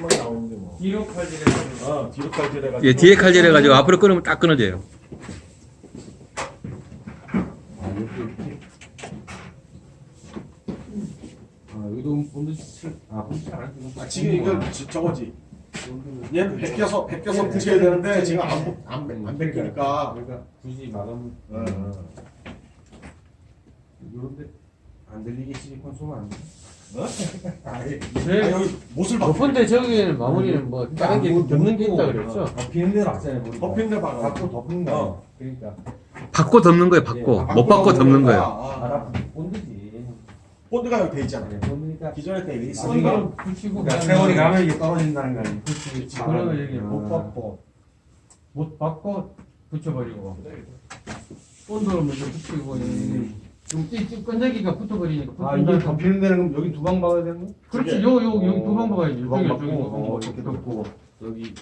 딱 나오는데 뭐. 뒤로 칼질해가지고 어, 뒤로 칼질해가지고. 예, 뒤에 칼질해 가지고 앞으로 끊으면 딱 끊어져요. 아, 여기. 아, 여기도 본드 칠, 아, 본드. 아, 지금 이거 지- 저거지. 얘는 벗겨서 벗겨서 붙여야 되는데 지금 안안 벗기니까. 그러니까 굳이 마감, 어. 이런데 안 들리게 실리콘 쏘면 안 돼. 어? 아예. 아, 여기 못을 박. 높은데 저기는 마무리는 뭐 다른 게 없는 게 있다 그랬죠? 덮이는 대로. 머리가. 덮인 데 박아. 받고 덮는 거. 어. 그러니까 받고 덮는 거예요, 받고. 못 받고 덮는 거예요. 아, 알아 본드지. 본드가 여기 돼 있잖아. 네, 본드니까 기존에 돼 있어. 손으로 붙이고 그러니까 세월이 가면 이게 떨어진다는 거 아니에요. 그렇지. 그러면 여기 아. 못 받고 못 받고 붙여버리고 본드를 먼저 붙이고 좀 찌- 끈적이가 붙어버리니까 아 이게 덮이는 데는 그럼 여기 두 방 박아야 되는 거? 그렇지 요 요 여기 어, 두방 박아야지 두방 여기 박고, 두방 어, 이렇게 덮고 여기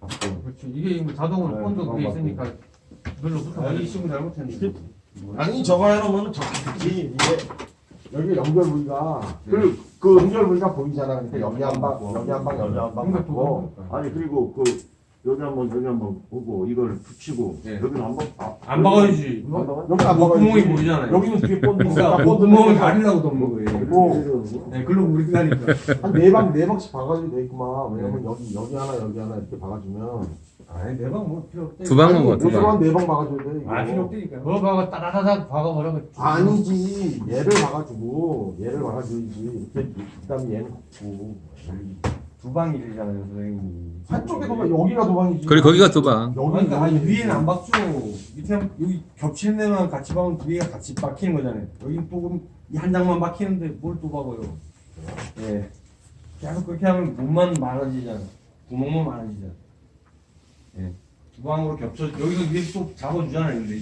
박고. 그렇지 이게 뭐 자동으로 네, 본드 두방 그게. 있으니까 눌러 아 여기 붙어버리지 시공 잘못했네. 아니 저거 해놓으면 되지. 이게 여기 연결 부위가 그, 그 연결 부위가 보이잖아. 그러니까 여기 한 방, 여기 한 방, 여기 한방 그러니까 두방 아니 그리고 그 여기 한번 여기 한번 보고 이걸 붙이고 네. 여기는 한번 아, 안 박아야지 여기 여기 안뭐 박아야지. 구멍이 보이잖아요 여기는 뒤에 본드 구멍을 가리려고 덮는 거예요 네 글로 우리 가니까 한네 방, 네 방씩 박아줘도 되겠구만. 왜냐면 여기, 여기 하나, 여기 하나 이렇게 박아주면. 아니 네 방 뭐 필요 없대 두방 먹어, 두 방. 여기만 네방 박아줘야 돼. 아 필요 없다니까 그거 박아 따다다닥 박아버리면 아니지. 얘를 박아주고, 얘를 박아줘야지. 이렇게, 그 다음에 얘는 걷고. 두 방이잖아요 선생님. 한쪽에 도방, 여기가 도방이지. 그리고 거기가 두 방. 여기, 그러니까. 위에는 안 박죠 밑에 여기 겹치는 데만 같이 박으면 두 개가 같이 박히는 거잖아요. 여기 또 그럼 이한 장만 박히는데 뭘 또 박아요? 예. 계속 그렇게 하면 몸만 많아지잖아. 구멍만 많아지잖아. 예두 방으로 겹쳐 여기서 위에 또 잡아주잖아요 근데